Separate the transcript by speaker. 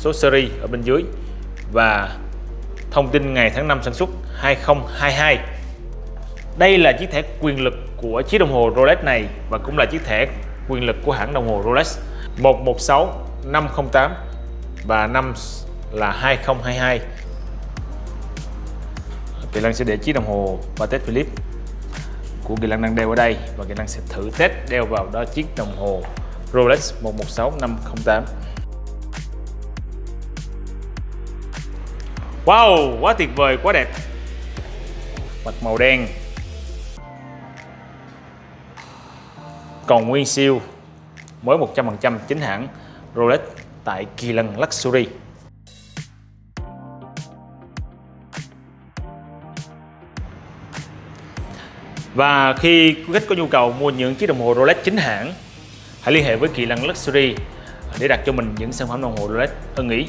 Speaker 1: số series ở bên dưới và thông tin ngày tháng năm sản xuất 2022 đây là chiếc thẻ quyền lực của chiếc đồng hồ Rolex này và cũng là chiếc thẻ quyền lực của hãng đồng hồ Rolex. 116 508 và năm là 2022 Kỳ Lăng sẽ để chiếc đồng hồ Patek Philippe của Kỳ Lăng đang đeo ở đây và Kỳ Lăng sẽ thử test đeo vào đó chiếc đồng hồ Rolex 116 508 Wow, quá tuyệt vời, quá đẹp. Mặt màu đen. Còn nguyên siêu Mới 100% chính hãng Rolex tại Kỳ Lân Luxury. Và khi quý khách có nhu cầu mua những chiếc đồng hồ Rolex chính hãng Hãy liên hệ với Kỳ Lân Luxury để đặt cho mình những sản phẩm đồng hồ Rolex ưng ý